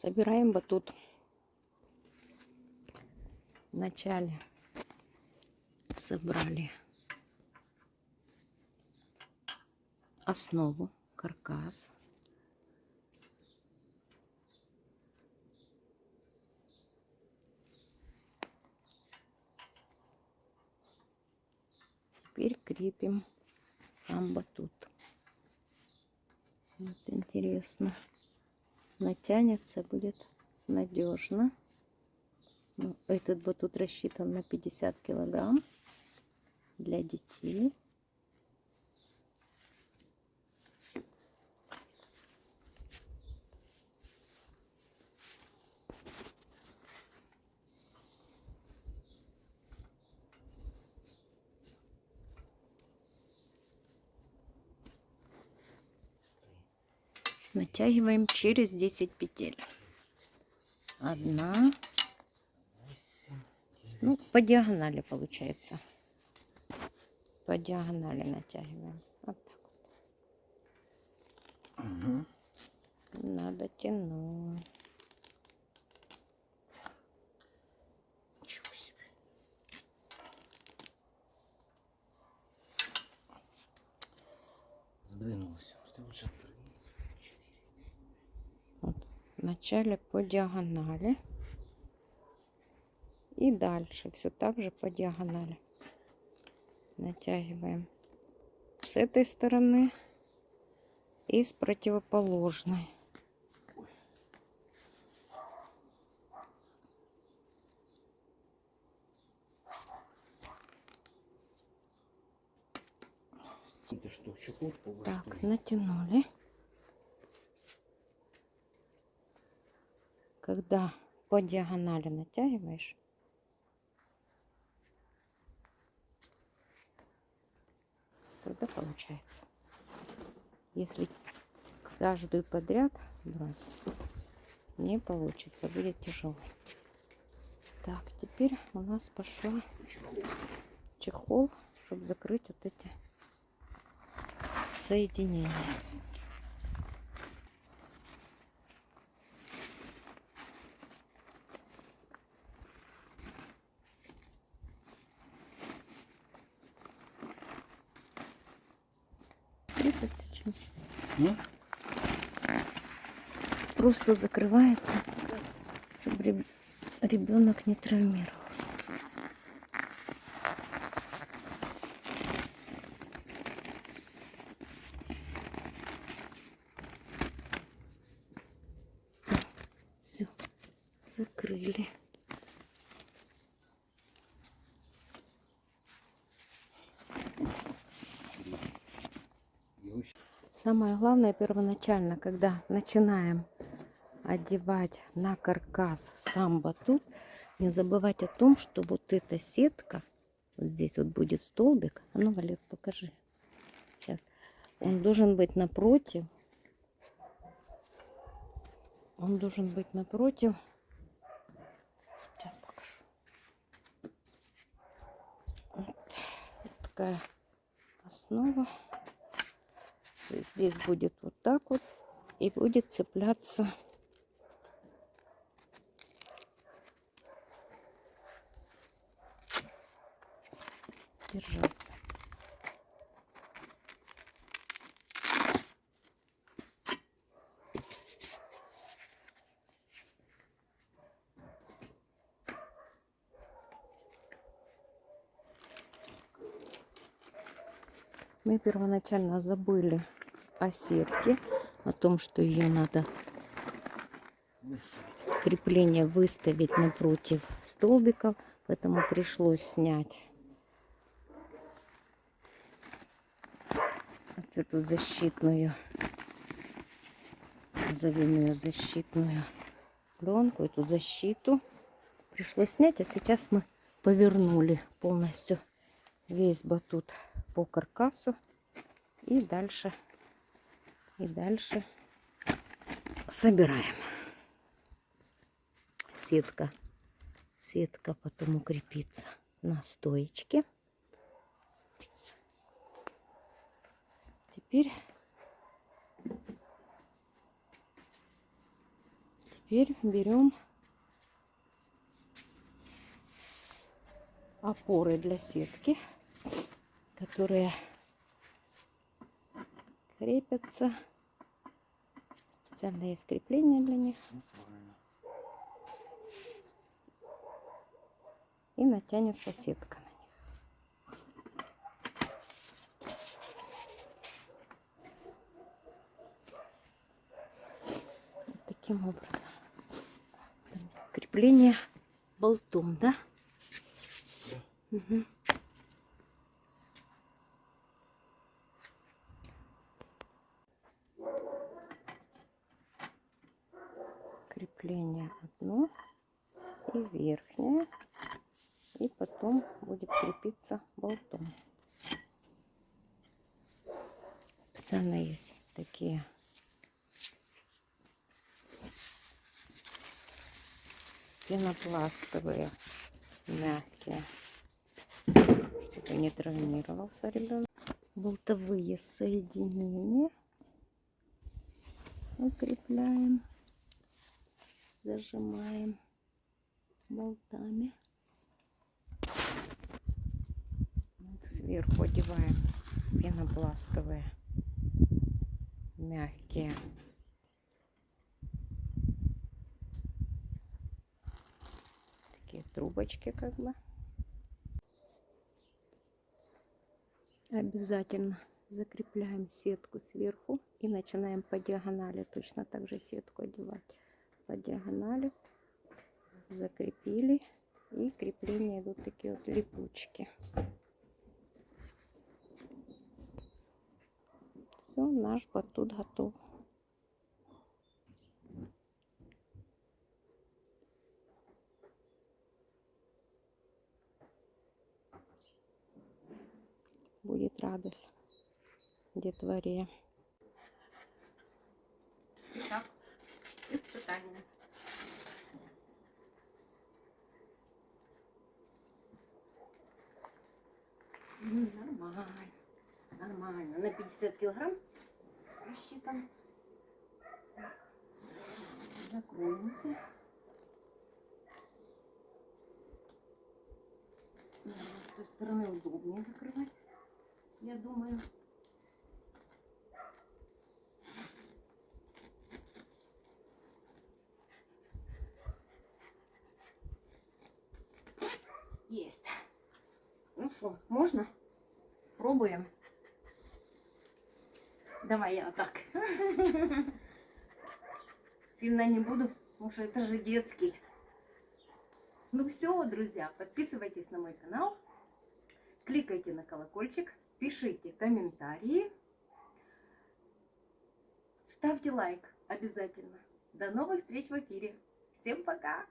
Собираем батут. Вначале собрали основу, каркас. Теперь крепим сам батут. Вот интересно. Натянется будет надежно. Ну, этот батут рассчитан на 50 килограмм для детей. Натягиваем через 10 петель. Одна. Ну, по диагонали получается. По диагонали натягиваем. Вот так вот. Угу. Надо тянуть. Ничего себе. Сдвинулся. Ты лучше отпрыгни. Вот. Вначале по диагонали. И дальше все так же по диагонали. Натягиваем с этой стороны и с противоположной. Так, натянули. Когда по диагонали натягиваешь, тогда получается. Если каждую подряд брать, не получится, будет тяжело. Так, теперь у нас пошла чехол, чтобы закрыть вот эти соединения. Тридцать зачем? Ну, Просто закрывается, чтобы ребенок не травмировался. Все, закрыли. Самое главное первоначально, когда начинаем одевать на каркас сам батут, не забывать о том, что вот эта сетка, вот здесь вот будет столбик, а ну, Валер, покажи. Сейчас. Он должен быть напротив. Он должен быть напротив. Сейчас покажу. Вот, вот такая основа. Здесь будет вот так вот и будет цепляться держаться. Мы первоначально забыли о сетке, о том, что ее надо крепление выставить напротив столбиков, поэтому пришлось снять эту защитную, назовем ее защитную пленку, эту защиту. Пришлось снять, а сейчас мы повернули полностью весь батут по каркасу и дальше и дальше собираем. Сетка. Сетка потом укрепится на стоечке. Теперь теперь берем опоры для сетки, которые крепятся. Специально есть крепление для них. Ну. И натянется сетка на них. Вот таким образом. Там Крепление болтом, да? Мгм. Крепление одно и верхнее. И потом будет крепиться болтом. Специально есть такие пенопластовые, мягкие, чтобы не травмировался ребенок. Болтовые соединения укрепляем, зажимаем болтами. Сверху одеваем пенопластовые мягкие. Такие трубочки как бы. Обязательно закрепляем сетку сверху и начинаем по диагонали точно так же сетку одевать по диагонали закрепили и крепления идут такие вот липучки. Все наш батут готов. Будет радость детворе На 50 килограмм рассчитан. Закроемся. Наверное, С той стороны удобнее закрывать, я думаю. Есть. Ну что, можно? Пробуем. Давай я вот так. Сильно не буду, потому что это же детский. Ну все, друзья, подписывайтесь на мой канал, кликайте на колокольчик, пишите комментарии, ставьте лайк обязательно. До новых встреч в эфире. Всем пока!